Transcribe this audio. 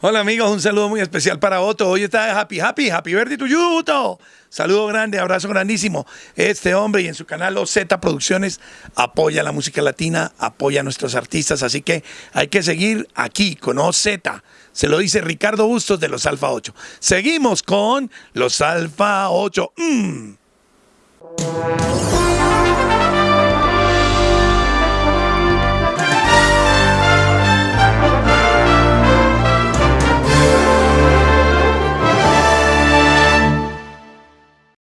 Hola amigos, un saludo muy especial para Otto. Hoy está Happy Happy, Happy Verde to you, Saludo grande, abrazo grandísimo. Este hombre y en su canal OZ Producciones apoya la música latina, apoya a nuestros artistas, así que hay que seguir aquí con OZ. Se lo dice Ricardo Bustos de los Alfa 8. Seguimos con los Alfa 8. Mm.